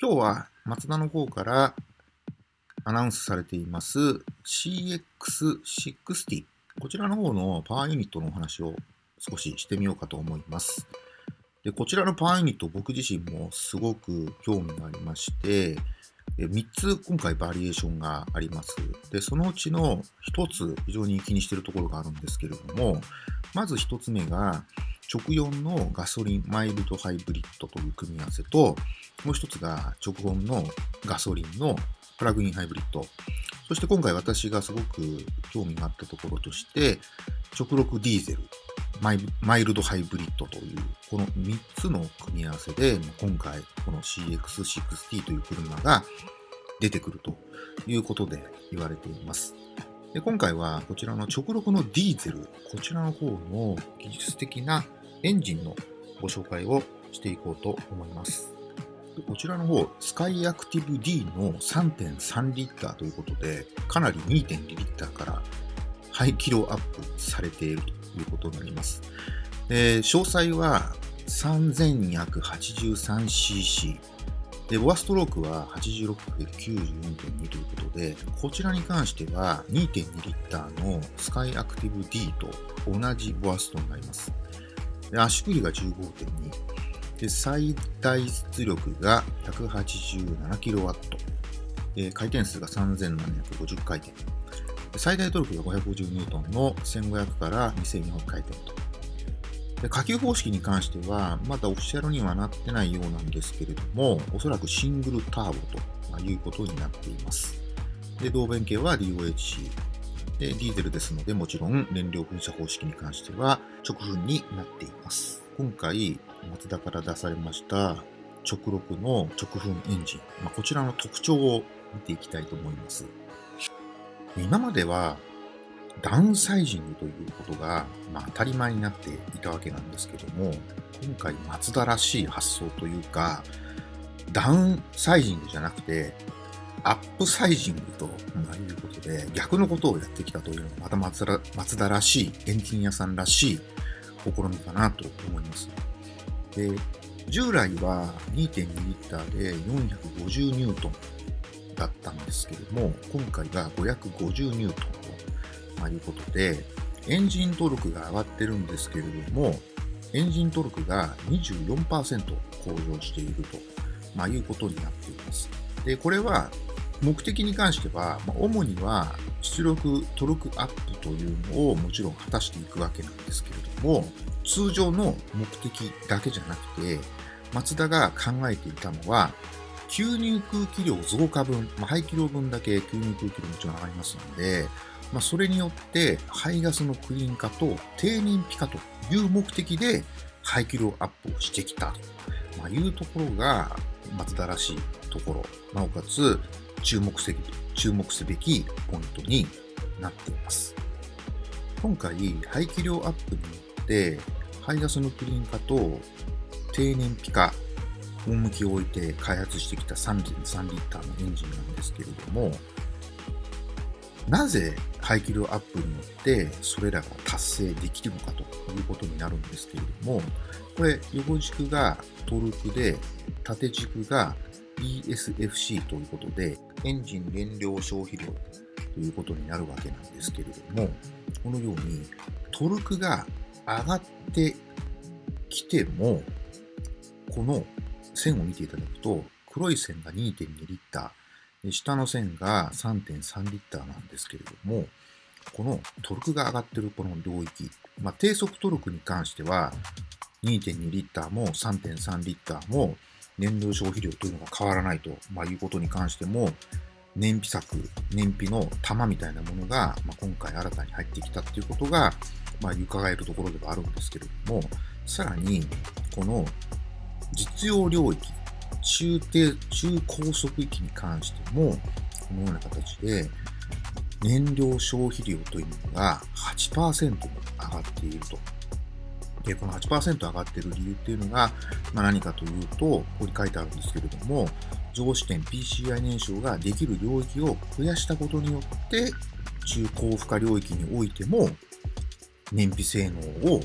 今日はマツダの方からアナウンスされています CX60 こちらの方のパワーユニットのお話を少ししてみようかと思います。でこちらのパワーユニット僕自身もすごく興味がありまして3つ今回バリエーションがあります。で、そのうちの1つ非常に気にしているところがあるんですけれども、まず1つ目が直4のガソリンマイルドハイブリッドという組み合わせと、もう1つが直4のガソリンのプラグインハイブリッド。そして今回私がすごく興味があったところとして、直6ディーゼル、マイルドハイブリッドという、この3つの組み合わせで、今回この CX60 という車が出てくるということで言われています。で今回はこちらの直6のディーゼル、こちらの方の技術的なエンジンのご紹介をしていこうと思います。こちらの方、スカイアクティブ D の3.3リッターということで、かなり2.2リッターから排気量アップされているということになります。で詳細は 3283cc。で、ボアストロークは8694.2ということで、こちらに関しては2.2リッターのスカイアクティブ D と同じボアストになります。足首が15.2。で、最大出力が 187kW。で、回転数が3750回転。最大トルクが 550N の1500から2200回転と。で下級方式に関しては、まだオフィシャルにはなってないようなんですけれども、おそらくシングルターボということになっています。で、導弁系は DOHC。で、ディーゼルですので、もちろん燃料噴射方式に関しては直噴になっています。今回、マツダから出されました直6の直噴エンジン、まあ、こちらの特徴を見ていきたいと思います。今まではダウンサイジングということが、まあ、当たり前になっていたわけなんですけども、今回マツダらしい発想というか、ダウンサイジングじゃなくて、アップサイジングということで、逆のことをやってきたというのが、またマツダマツダらしい、エンジニアさんらしい試みかなと思います。で従来は2.2リッターで450ニュートンだったんですけれども、今回が550ニュートンということで、エンジントルクが上がってるんですけれども、エンジントルクが24%向上していると、ま、いうことになっています。で、これは目的に関しては、ま、主には出力トルクアップというのをもちろん果たしていくわけなんですけれども、通常の目的だけじゃなくて、マツダが考えていたのは、吸入空気量増加分、まあ、排気量分だけ吸入空気量もちろん上がりますので、まあ、それによって排ガスのクリーン化と低燃費化という目的で排気量アップをしてきたと、まあ、いうところがマツダらしいところ、なおかつ注目すべき注目すべきポイントになっています。今回、排気量アップによって排ガスのクリン化と低燃費化趣きを置いて開発してきた3.3リッターのエンジンなんですけれども、なぜ排気量アップによってそれらが達成できるのかということになるんですけれども、これ、横軸がトルクで、縦軸が ESFC ということで、エンジン燃料消費量ということになるわけなんですけれども、このようにトルクが上がってきても、この線を見ていただくと、黒い線が2.2リッター、下の線が3.3リッターなんですけれども、このトルクが上がってるこの領域、まあ、低速トルクに関しては、2.2リッターも3.3リッターも燃料消費量というのが変わらないと、まあ、いうことに関しても、燃費策、燃費の玉みたいなものが、まあ、今回新たに入ってきたっていうことが、まあ、伺えるところではあるんですけれども、さらに、この実用領域、中低、中高速域に関しても、このような形で、燃料消費量というのが8%も上がっていると。で、この8%上がっている理由っていうのが、まあ、何かというと、ここに書いてあるんですけれども、上視点 PCI 燃焼ができる領域を増やしたことによって、中高負荷領域においても、燃費性能を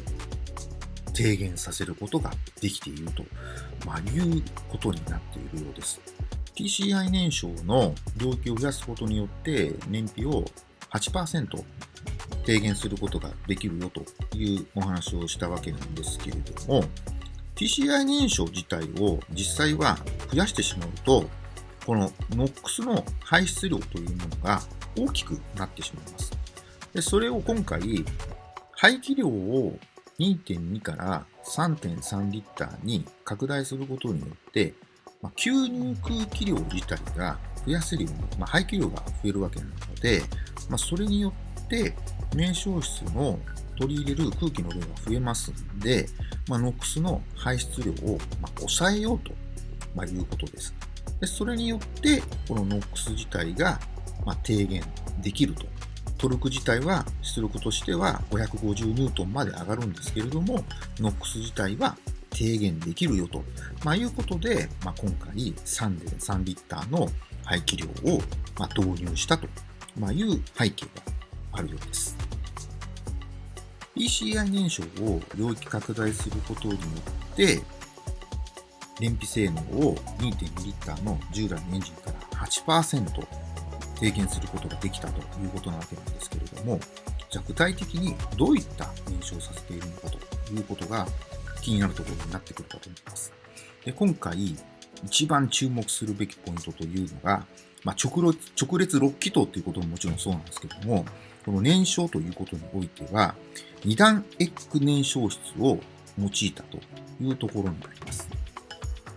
低減させることができていると、まあ、いうことになっているようです。TCI 燃焼の領域を増やすことによって燃費を8%低減することができるよというお話をしたわけなんですけれども TCI 燃焼自体を実際は増やしてしまうとこの NOx の排出量というものが大きくなってしまいます。でそれを今回排気量を2.2から3.3リッターに拡大することによって、まあ、吸入空気量自体が増やせるように、まあ、排気量が増えるわけなので、まあ、それによっ燃焼室の取り入れる空気の量が増えますんで、まあ、NOx の排出量をま抑えようと、まいうことです。でそれによって、この NOx 自体がま低減できると。トルク自体は出力としては550ニュートンまで上がるんですけれども、NOx 自体は低減できるよと、まあ、いうことで、まあ、今回3.3リッターの排気量をま導入したと、まいう背景があるようです。PCI 燃焼を領域拡大することによって、燃費性能を2.2リッターの従来のエンジンから8%低減することができたということなわけなんですけれども、じゃあ具体的にどういった燃焼をさせているのかということが気になるところになってくるかと思います。で今回、一番注目するべきポイントというのが、まあ、直列直列6気筒ということももちろんそうなんですけども、この燃焼ということにおいては、二段エック燃焼室を用いたというところになります。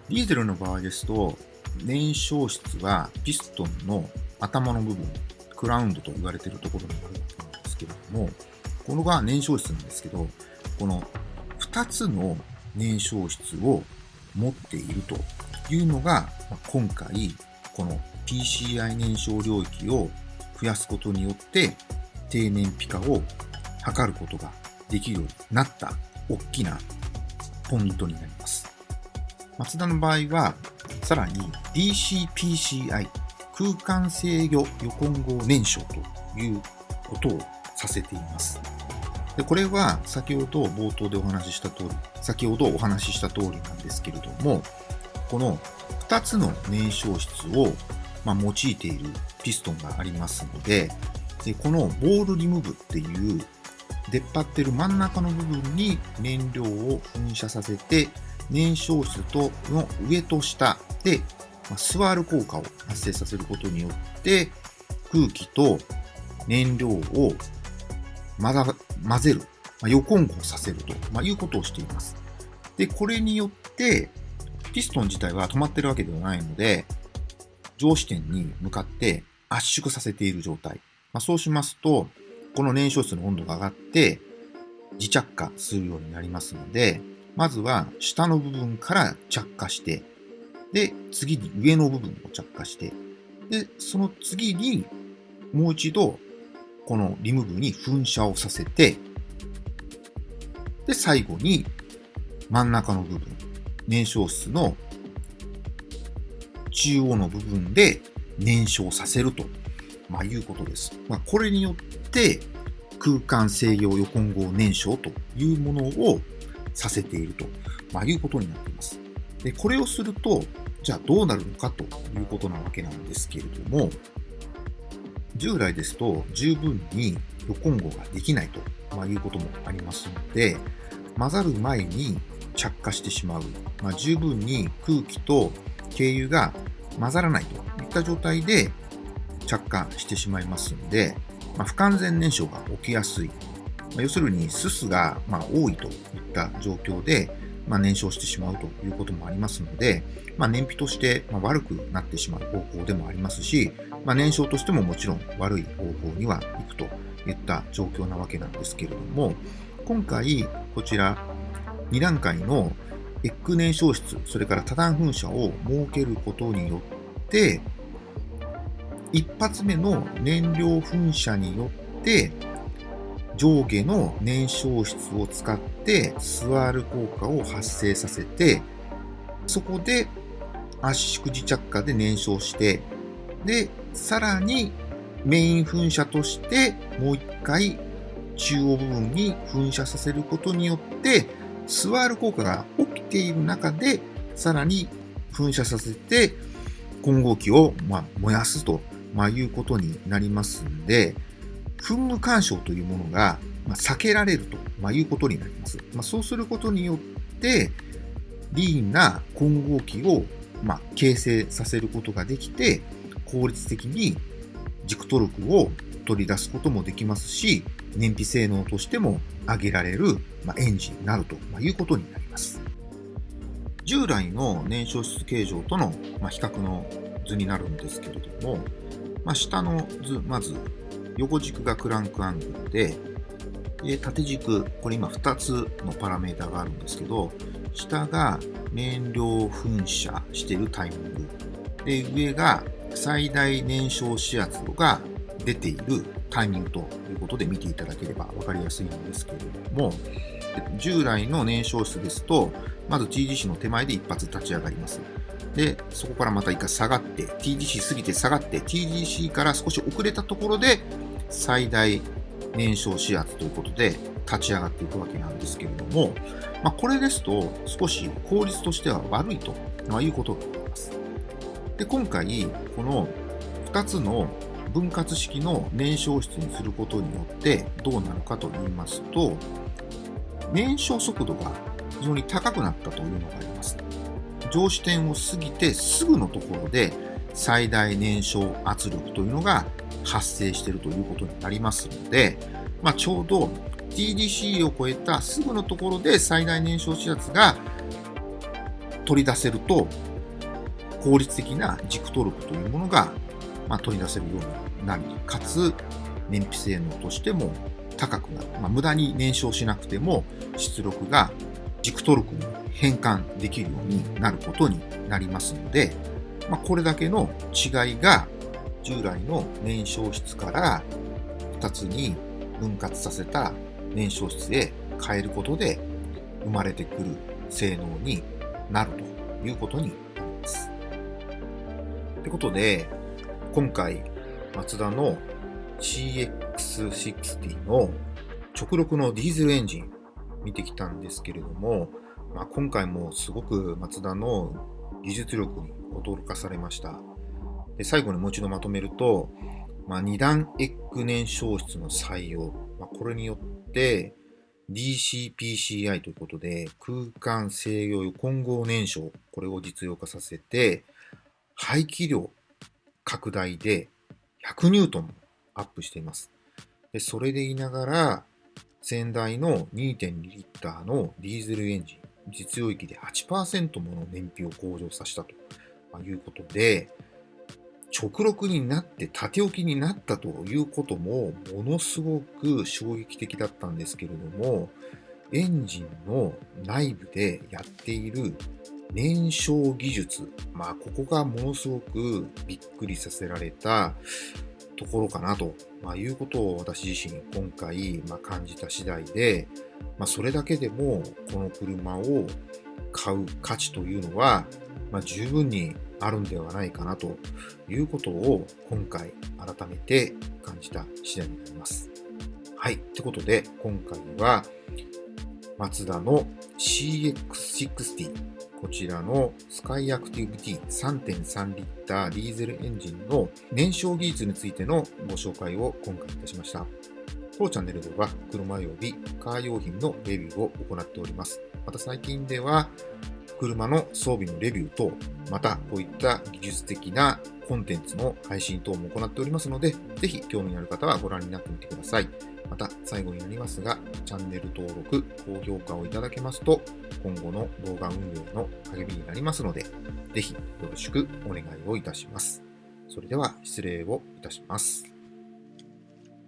ディーゼルの場合ですと、燃焼室はピストンの頭の部分、クラウンドと言われているところにあるわけなんですけれども、このが燃焼室なんですけど、この2つの燃焼室を持っているというのが、今回、この PCI 燃焼領域を増やすことによって、低燃費化を図ることができるようになった大きなポイントになります。マツダの場合は、さらに DCPCI 空間制御予混合燃焼ということをさせています。でこれは先ほど冒頭でお話しした通り、先ほどお話しした通りなんですけれども、この2つの燃焼室を、まあ、用いているピストンがありますので、でこのボールリムーブっていう出っ張ってる真ん中の部分に燃料を噴射させて、燃焼室との上と下でまスワール効果を発生させることによって空気と燃料を混ぜる、まあ、横混合させると、まあ、いうことをしています。で、これによってピストン自体は止まってるわけではないので上視点に向かって圧縮させている状態。まあ、そうしますと、この燃焼室の温度が上がって自着火するようになりますので、まずは下の部分から着火して、で、次に上の部分を着火して、で、その次にもう一度このリム部に噴射をさせて、で、最後に真ん中の部分、燃焼室の中央の部分で燃焼させると、まあ、いうことです。まあ、これによって空間制御横混合燃焼というものをさせていると、まあ、いうことになっています。で、これをすると、じゃあどうなるのかということなわけなんですけれども、従来ですと十分に横混合ができないと、まあ、いうこともありますので、混ざる前に着火してしまう、まあ、十分に空気と軽油が混ざらないといった状態で着火してしまいますので、まあ、不完全燃焼が起きやすい。まあ、要するに、すすがま多いといった状況で、まあ、燃焼してしまうということもありますので、まあ、燃費として悪くなってしまう方向でもありますし、まあ、燃焼としてももちろん悪い方向には行くといった状況なわけなんですけれども、今回こちら2段階のエッグ燃焼室、それから多段噴射を設けることによって、一発目の燃料噴射によって上下の燃焼室を使ってスワール効果を発生させて、そこで圧縮自着火で燃焼して、で、さらにメイン噴射としてもう一回中央部分に噴射させることによって、スワール効果が起きている中で、さらに噴射させて、混合機を、ま、燃やすと、ま、いうことになりますんで、噴霧干渉というものが、ま、避けられると、ま、いうことになります。まあ、そうすることによって、リーンな混合機を、ま、形成させることができて、効率的に軸トルクを取り出すこともできますし、燃費性能としても上げられる、ま、エンジンになるということになります。従来の燃焼室形状との、ま、比較の図になるんですけれども、ま、下の図、まず横軸がクランクアングルで、で縦軸、これ今2つのパラメータがあるんですけど、下が燃料噴射しているタイミング。で、上が最大燃焼指圧度が出ているタイミングということで見ていただければ分かりやすいんですけれども、従来の燃焼室ですと、まず TGC の手前で一発立ち上がります。で、そこからまた一回下がって、TGC 過ぎて下がって、TGC から少し遅れたところで、最大燃焼指圧ということで立ち上がっていくわけなんですけれども、まあ、これですと少し効率としては悪いと、ま、いうことが言えます。で、今回、この2つの分割式の燃焼室にすることによってどうなるかと言いますと、燃焼速度が非常に高くなったというのがあります。上視点を過ぎてすぐのところで最大燃焼圧力というのが発生しているということになりますので、まあ、ちょうど TDC を超えたすぐのところで最大燃焼指圧が取り出せると効率的な軸トルクというものが、ま、取り出せるようになり、かつ燃費性能としても高くなる。まあ、無駄に燃焼しなくても出力が軸トルクに変換できるようになることになりますので、まあ、これだけの違いが従来の燃焼室から2つに分割させた燃焼室へ変えることで生まれてくる性能になるということになります。ってことで、今回、マツダの CX60 の直録のディーゼルエンジン見てきたんですけれども、まあ、今回もすごくマツダの技術力に驚かされました。で最後にもう一度まとめると、まあ、二段エッグ燃焼室の採用、まあ、これによって DCPCI ということで空間制御混合燃焼、これを実用化させて排気量拡大で100ニュートンアップしています。でそれでいながら先代の2.2リッターのディーゼルエンジン、実用域で8%もの燃費を向上させたということで、直録になって縦置きになったということもものすごく衝撃的だったんですけれども、エンジンの内部でやっている燃焼技術、まあ、ここがものすごくびっくりさせられたところかなと、まあ、いうことを私自身今回、まあ、感じた次第で、まあ、それだけでもこの車を買う価値というのは、まあ、十分にあるんではないかなということを今回改めて感じた次第になります。はい。ってことで今回はマツダの CX60 こちらのスカイアクティブ T3.3 リッターディーゼルエンジンの燃焼技術についてのご紹介を今回いたしました。当チャンネルでは車及びカー用品のレビューを行っております。また最近では車の装備のレビューと、またこういった技術的なコンテンツの配信等も行っておりますので、ぜひ興味のある方はご覧になってみてください。また最後になりますが、チャンネル登録、高評価をいただけますと、今後の動画運営の励みになりますので、ぜひよろしくお願いをいたします。それでは失礼をいたします。